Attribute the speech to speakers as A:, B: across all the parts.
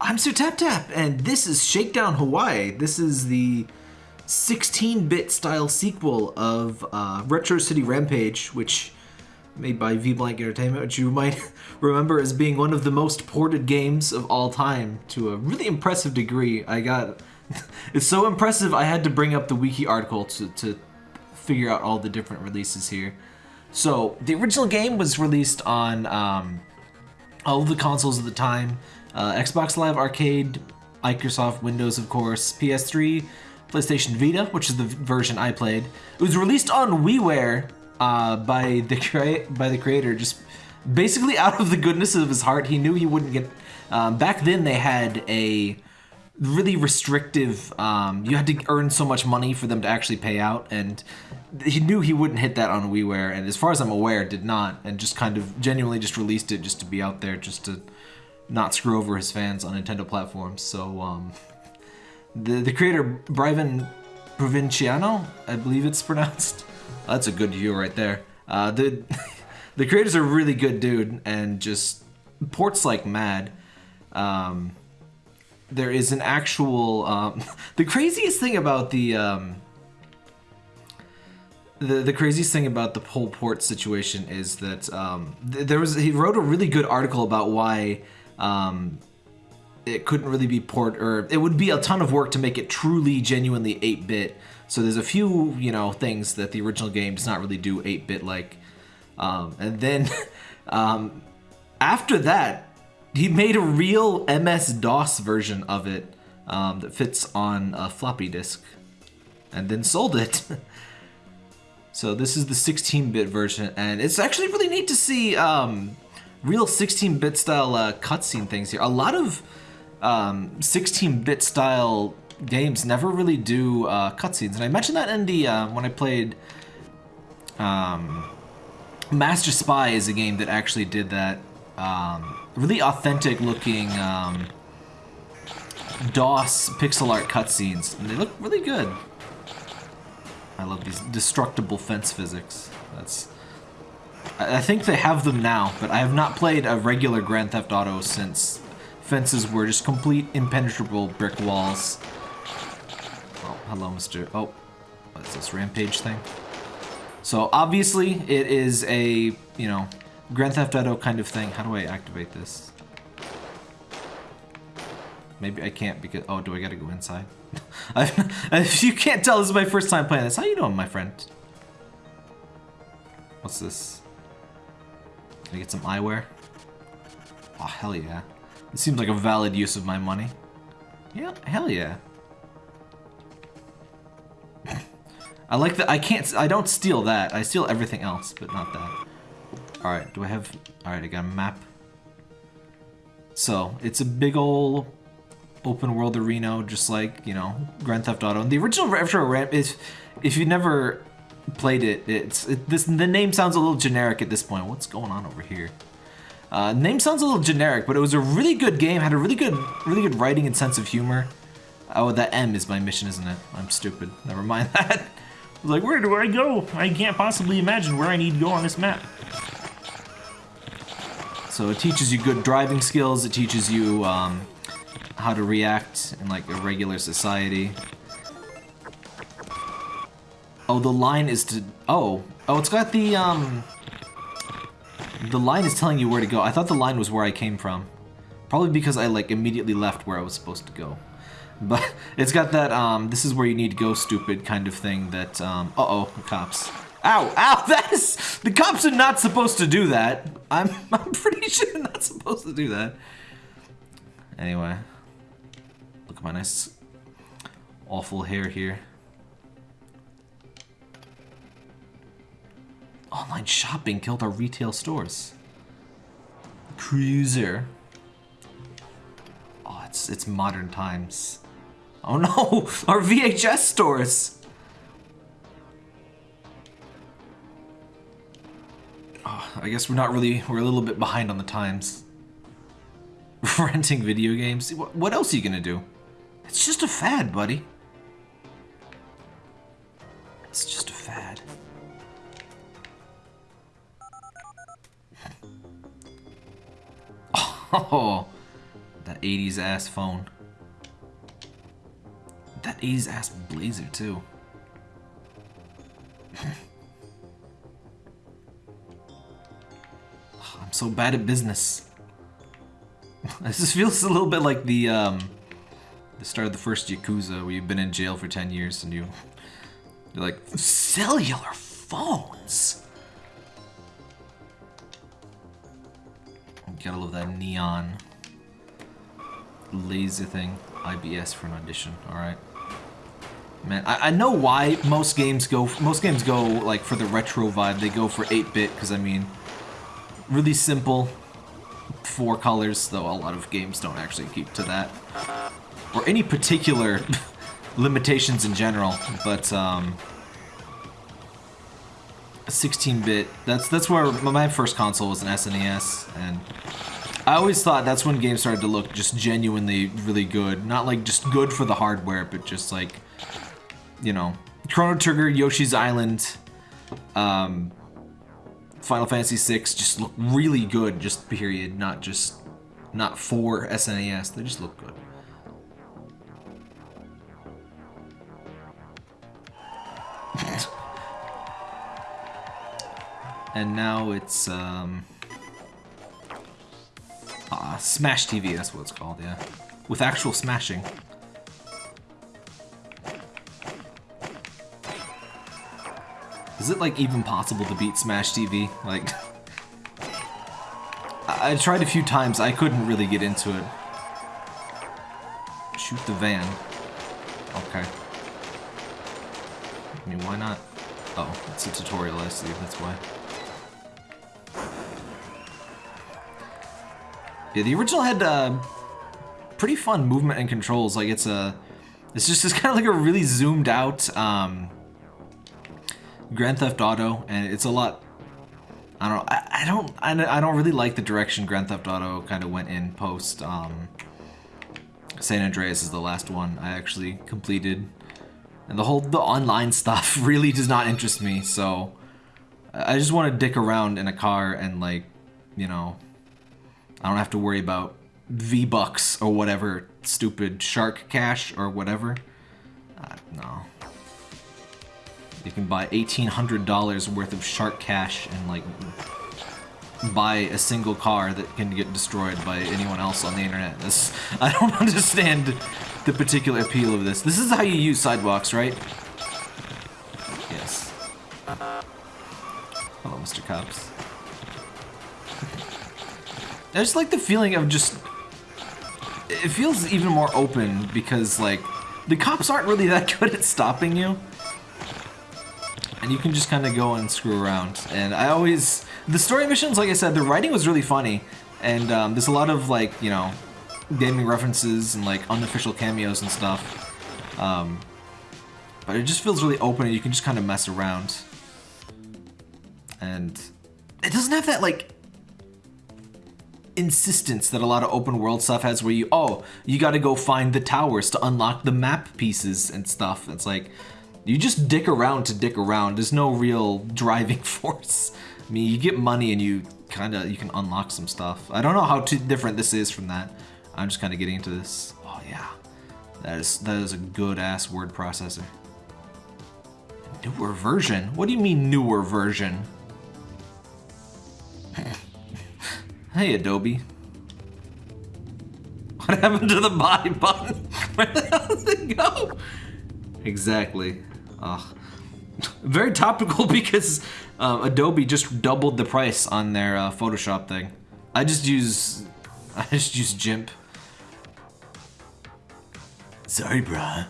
A: I'm Sir Tap Tap, and this is Shakedown Hawaii. This is the 16-bit style sequel of uh, Retro City Rampage, which made by V Blank Entertainment, which you might remember as being one of the most ported games of all time to a really impressive degree. I got it's so impressive I had to bring up the wiki article to, to figure out all the different releases here. So the original game was released on um, all of the consoles at the time. Uh, Xbox Live Arcade, Microsoft Windows, of course, PS3, PlayStation Vita, which is the version I played. It was released on WiiWare uh, by the by the creator, just basically out of the goodness of his heart. He knew he wouldn't get. Um, back then, they had a really restrictive. Um, you had to earn so much money for them to actually pay out, and he knew he wouldn't hit that on WiiWare, and as far as I'm aware, did not, and just kind of genuinely just released it just to be out there, just to not screw over his fans on Nintendo platforms. So um, the the creator Brian Provinciano, I believe it's pronounced. That's a good view right there. Uh, the the creator's a really good dude and just ports like mad. Um, there is an actual um, the craziest thing about the um, the the craziest thing about the whole port situation is that um, th- there was he wrote a really good article about why um, it couldn't really be port or it would be a ton of work to make it truly genuinely 8-bit so there's a few you know things that the original game does not really do 8-bit like. Um, and then um, after that he made a real ms-dos version of it um, that fits on a floppy disk and then sold it. So this is the 16-bit version and it's actually really neat to see um, real 16-bit style uh, cutscene things here a lot of 16-bit style games never really do uh, cutscenes, and I mentioned that in the uh, when I played um, Master Spy is a game that actually did that. Um, really authentic looking um, DOS pixel art cutscenes, and they look really good. I love these destructible fence physics. That's I think they have them now, but I have not played a regular Grand Theft Auto since fences were just complete impenetrable brick walls. Oh, hello, Mr. Oh, what's this rampage thing? So obviously it is a, you know, Grand Theft Auto kind of thing. How do I activate this? Maybe I can't because, oh, do I gotta go inside? If you can't tell, this is my first time playing this. How you doing, my friend? What's this? Can I get some eyewear? Oh, hell yeah. It seems like a valid use of my money. Yeah, hell yeah. I like that. I can't. I don't steal that. I steal everything else, but not that. All right. Do I have? All right. I got a map. So it's a big old open world arena, just like you know Grand Theft Auto. And the original Retro Ramp is, if you never played it, it's it, this. The name sounds a little generic at this point. What's going on over here? Uh, name sounds a little generic, but it was a really good game. Had a really good, really good writing and sense of humor. Oh, that M is my mission, isn't it? I'm stupid. Never mind that. I was like, where do I go? I can't possibly imagine where I need to go on this map. So it teaches you good driving skills. It teaches you um, how to react in like a regular society. Oh, the line is to. Oh, oh, it's got the um. The line is telling you where to go. I thought the line was where I came from. Probably because I like immediately left where I was supposed to go. But it's got that um this is where you need to go stupid kind of thing that um uh-oh, cops. Ow, ow, that is the cops are not supposed to do that. I'm I'm pretty sure they're not supposed to do that. Anyway. Look at my nice awful hair here. Online shopping killed our retail stores. Cruiser. Oh, it's it's modern times. Oh no, our VHS stores. Oh, I guess we're not really, we're a little bit behind on the times. Renting video games. What, what else are you gonna do? It's just a fad, buddy. It's just a Oh, that That 80s ass phone. That 80s ass blazer too. I'm so bad at business. this feels a little bit like the um, the start of the first Yakuza, where you've been in jail for 10 years and you you're like cellular phones. Gotta love that neon laser thing. IBS for an audition. All right. Man, I, I know why most games go most games go like for the retro vibe. They go for 8-bit because I mean, really simple, four colors. Though a lot of games don't actually keep to that, or any particular limitations in general. But um, 16-bit. That's that's where my first console was an SNES, and I always thought that's when games started to look just genuinely really good. Not like just good for the hardware, but just like, you know, Chrono Trigger, Yoshi's Island, um, Final Fantasy VI just look really good, just period. Not just, not for SNES. They just look good. And now it's, um... Uh, Smash TV, that's what it's called, yeah. With actual smashing. Is it, like, even possible to beat Smash TV? Like... I, I tried a few times, I couldn't really get into it. Shoot the van. Okay. I mean, why not? Oh, it's a tutorial, I see, that's why. Yeah, the original had uh, pretty fun movement and controls. Like it's a, it's just it's kind of like a really zoomed out um, Grand Theft Auto, and it's a lot. I don't. I, I don't. I, I don't really like the direction Grand Theft Auto kind of went in post. Um, San Andreas is the last one I actually completed, and the whole the online stuff really does not interest me. So I just want to dick around in a car and like, you know, I don't have to worry about V-Bucks or whatever stupid shark cash or whatever. Uh, no. You can buy $1,800 worth of shark cash and like buy a single car that can get destroyed by anyone else on the internet. This I don't understand the particular appeal of this. This is how you use sidewalks, right? Yes. Hello, Mr. Cops. I just like the feeling of just... It feels even more open because, like, the cops aren't really that good at stopping you. And you can just kind of go and screw around. And I always... The story missions, like I said, the writing was really funny. And um, there's a lot of, like, you know, gaming references and, like, unofficial cameos and stuff. Um, but it just feels really open and you can just kind of mess around. And it doesn't have that, like, insistence that a lot of open world stuff has where you, oh, you gotta go find the towers to unlock the map pieces and stuff. It's like, you just dick around to dick around. There's no real driving force. I mean, you get money and you kind of, you can unlock some stuff. I don't know how too different this is from that. I'm just kind of getting into this. Oh yeah, that is, that is a good ass word processor. Newer version? What do you mean newer version? Hey, Adobe. What happened to the buy button? Where the hell did it go? Exactly. Ugh. Very topical because uh, Adobe just doubled the price on their uh, Photoshop thing. I just use... I just use GIMP. Sorry, bruh.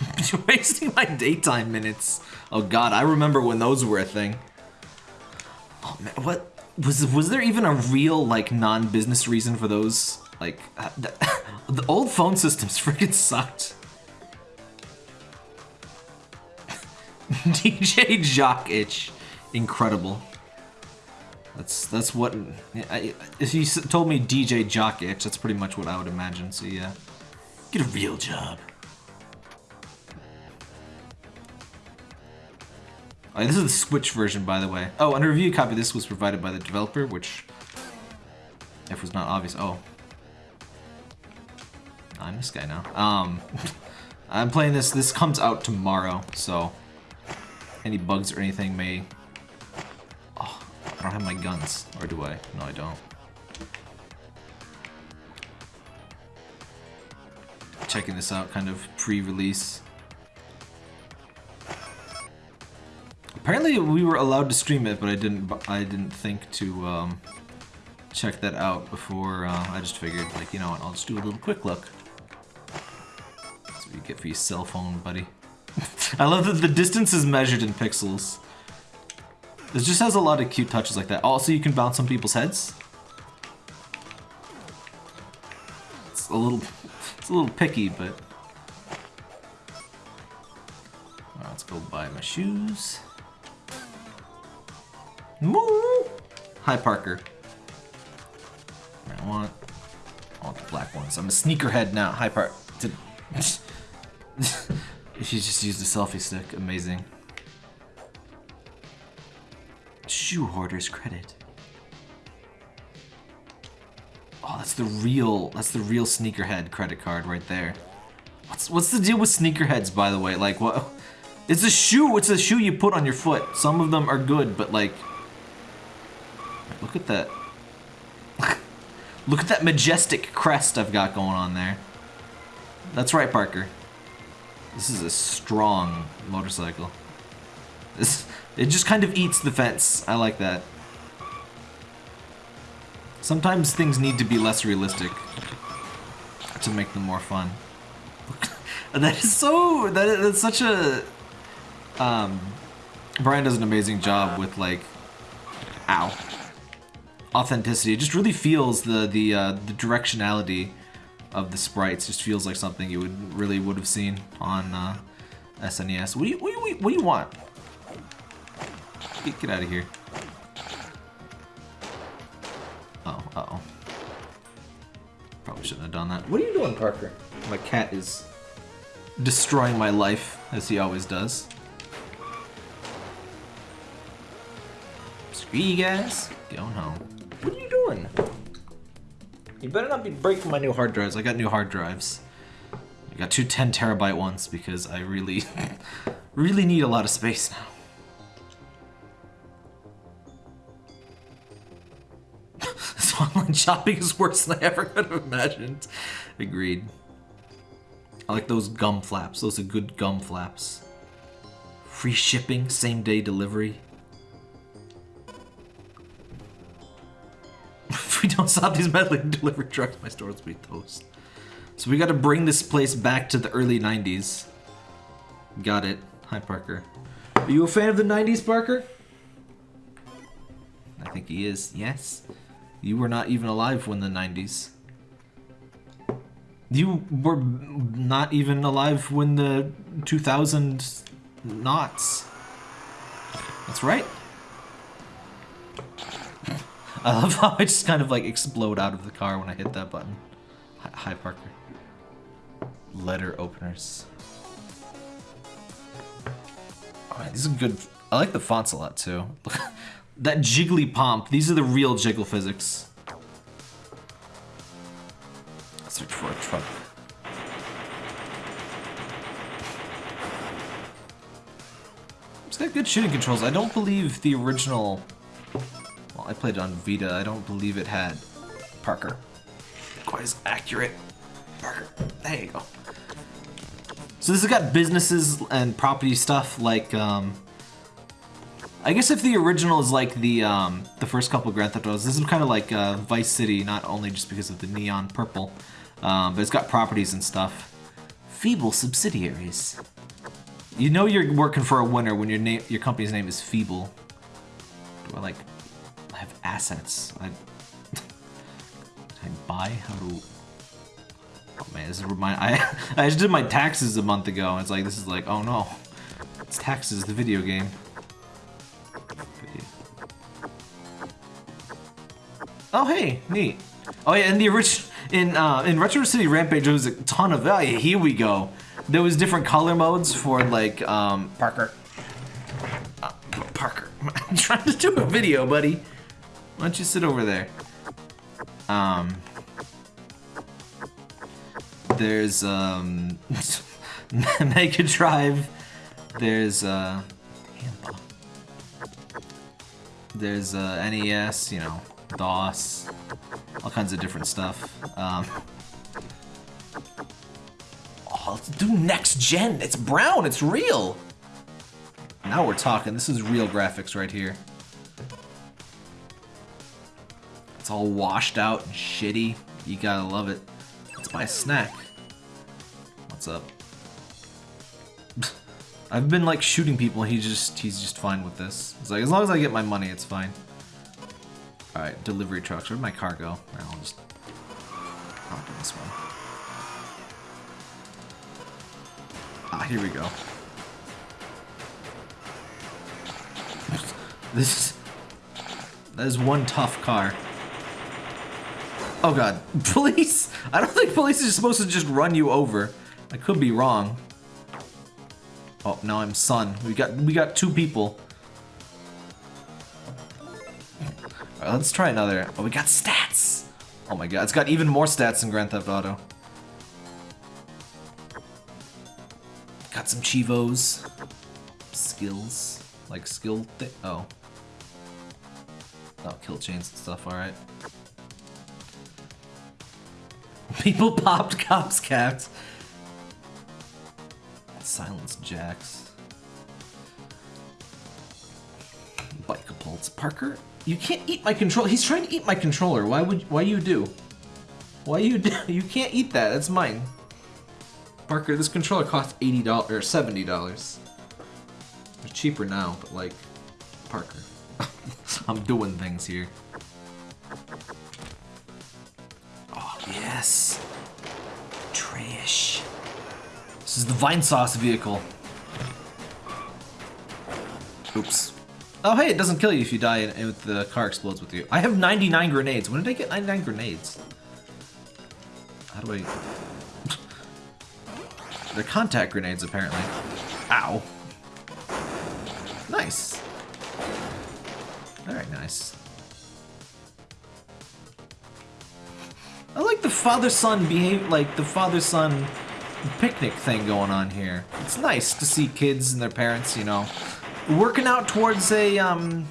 A: You're wasting my daytime minutes. Oh god, I remember when those were a thing. Oh man, what was was there even a real like non-business reason for those? Like uh, the, the old phone systems freaking sucked. DJ Jock Itch, incredible. That's that's what. I, if you told me DJ Jock Itch, that's pretty much what I would imagine. So yeah, get a real job. This is the Switch version, by the way. Oh, and a review copy this was provided by the developer, which, if was not obvious, oh. I'm this guy now. Um, I'm playing this, this comes out tomorrow, so any bugs or anything may... Oh, I don't have my guns, or do I? No, I don't. Checking this out, kind of pre-release. Apparently we were allowed to stream it, but I didn't. I didn't think to um, check that out before. Uh, I just figured, like, you know what? I'll just do a little quick look. That's what you get for your cell phone, buddy. I love that the distance is measured in pixels. This just has a lot of cute touches like that. Also, you can bounce on people's heads. It's a little, it's a little picky, but. Right, let's go buy my shoes. Moo! Hi, Parker. I want, I want the black ones. I'm a sneakerhead now. Hi, Parker. she just used a selfie stick. Amazing. Shoe hoarder's credit. Oh, that's the real. That's the real sneakerhead credit card right there. What's what's the deal with sneakerheads, by the way? Like what? It's a shoe. It's a shoe you put on your foot. Some of them are good, but like Look at that. Look at that majestic crest I've got going on there. That's right, Parker. This is a strong motorcycle. This, it just kind of eats the fence. I like that. Sometimes things need to be less realistic to make them more fun. that is so... That, that's such a... Um, Brian does an amazing job with, like... Ow authenticity. It just really feels the the uh, the directionality of the sprites. Just feels like something you would really would have seen on uh, SNES. What do you what do you, what do you want? Get, get out of here. Oh, uh oh. Probably shouldn't have done that. What are you doing, Parker? My cat is destroying my life, as he always does. Screw you guys. Going home. What are you doing? You better not be breaking my new hard drives. I got new hard drives. I got two 10 terabyte ones because I really, really need a lot of space now. this online shopping is worse than I ever could have imagined. Agreed. I like those gum flaps. Those are good gum flaps. Free shipping, same day delivery. We don't stop these meddling delivery trucks, my stores will be toast. So we got to bring this place back to the early 90s. Got it. Hi, Parker. Are you a fan of the 90s, Parker? I think he is. Yes. You were not even alive when the 90s. You were not even alive when the 2000 knots. That's right. I love how I just kind of like explode out of the car when I hit that button. Hi, Parker. Letter openers. Oh, man, these are good. I like the fonts a lot too. that jiggly pomp. These are the real jiggle physics. Search for a truck. It's got good shooting controls. I don't believe the original I played on Vita. I don't believe it had Parker. Quite as accurate. Parker. There you go. So this has got businesses and property stuff like, um, I guess if the original is like the um, the first couple Grand Theft Autos, this is kind of like uh, Vice City, not only just because of the neon purple, um, but it's got properties and stuff. Feeble subsidiaries. You know you're working for a winner when your name, your company's name is Feeble. Do I like assets. I, I buy? How do... Oh man, this is remind I I just did my taxes a month ago. And it's like this is like oh no, it's taxes the video game. Oh hey, neat. Oh yeah, in the original in uh, in Retro City Rampage there was a ton of oh yeah, here we go. There was different color modes for like um Parker. Uh, trying to do a video, buddy. Why don't you sit over there? Um, there's um, Mega Drive. There's uh, there's uh, NES. You know, DOS. All kinds of different stuff. Um, oh, let's do next gen. It's brown. It's real. Now we're talking. This is real graphics right here. It's all washed out and shitty. You gotta love it. Let's buy a snack. What's up? I've been like shooting people. He just he's just fine with this. It's like as long as I get my money, it's fine. All right, delivery trucks. Where'd my car go? I'll just hop in this one. Ah, here we go. This is that is one tough car. Oh god, police! I don't think police is supposed to just run you over. I could be wrong. Oh, now I'm son. We got we got two people. Let's try another. Oh, we got stats! Oh my god, it's got even more stats than Grand Theft Auto. Got some chivos. Skills. Like skill. Oh. Oh, kill chains and stuff, alright. People popped cops capped. Silence jacks. Bike pulse. Parker, you can't eat my control. He's trying to eat my controller. Why would why you do? Why you do? You can't eat that. That's mine. Parker, this controller costs eighty dollars or seventy dollars. It's cheaper now, but like, Parker, I'm doing things here. Yes, trash. This is the Vinesauce vehicle. Oops. Oh hey, it doesn't kill you if you die and if the car explodes with you. I have 99 grenades. When did I get 99 grenades? How do I... They're contact grenades, apparently. Ow. Nice. Very nice. Father-son behave, like the father-son picnic thing going on here. It's nice to see kids and their parents, you know, working out towards a, um,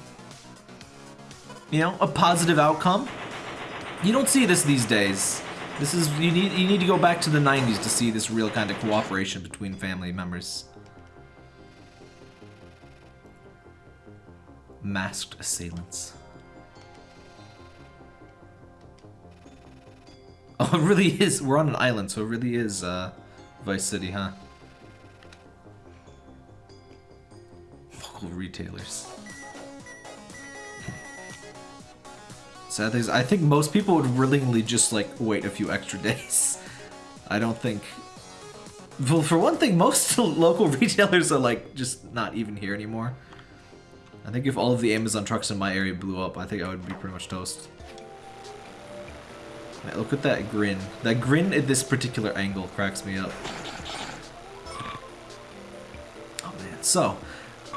A: you know, a positive outcome. You don't see this these days. This is you need you need to go back to the 90s to see this real kind of cooperation between family members. Masked assailants. Oh, it really is. We're on an island, so it really is uh, Vice City, huh? Local retailers. Sad thing is, I think most people would willingly just like wait a few extra days. I don't think. Well, for one thing, most local retailers are like just not even here anymore. I think if all of the Amazon trucks in my area blew up, I think I would be pretty much toast. Man, look at that grin. That grin at this particular angle cracks me up. Oh man. So,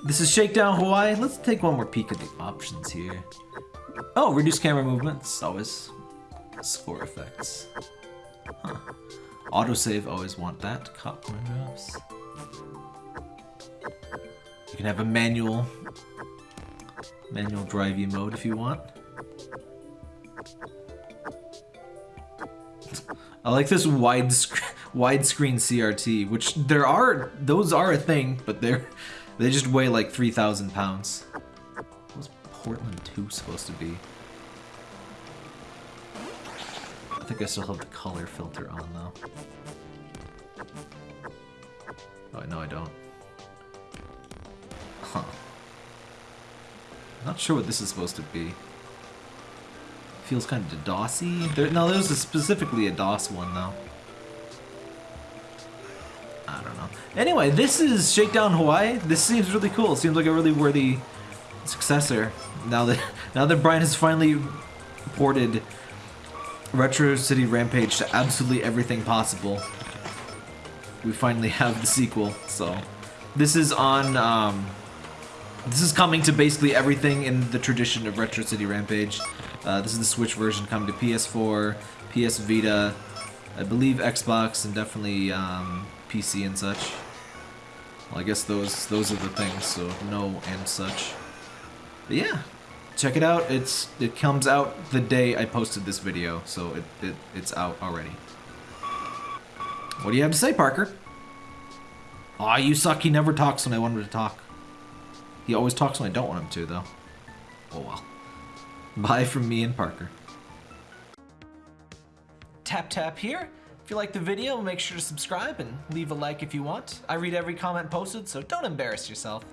A: this is Shakedown Hawaii. Let's take one more peek at the options here. Oh, reduce camera movements. Always. Score effects. Huh. Autosave, always want that. Cop drops. You can have a manual manual driving mode if you want. I like this wide widescreen CRT, which there are those are a thing, but they're they just weigh like three thousand pounds. What was Portland 2 supposed to be? I think I still have the color filter on though. Oh no, I don't. Huh. Not sure what this is supposed to be. Feels kind of DOSy. No, there's a specifically a DOS one though. I don't know. Anyway, this is Shakedown Hawaii. This seems really cool. Seems like a really worthy successor. Now that now that Brian has finally ported Retro City Rampage to absolutely everything possible, we finally have the sequel. So this is on. Um, This is coming to basically everything in the tradition of Retro City Rampage. Uh, this is the Switch version coming to PS4, PS Vita, I believe Xbox, and definitely um, PC and such. Well, I guess those those are the things, so no and such. But yeah, check it out. It's It comes out the day I posted this video, so it, it it's out already. What do you have to say, Parker? Aw, you suck. He never talks when I want him to talk. He always talks when I don't want him to, though. Oh well. Bye from me and Parker. Tap tap here. If you like the video, make sure to subscribe and leave a like if you want. I read every comment posted, so don't embarrass yourself.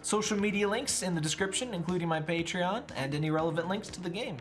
A: Social media links in the description, including my Patreon and any relevant links to the game.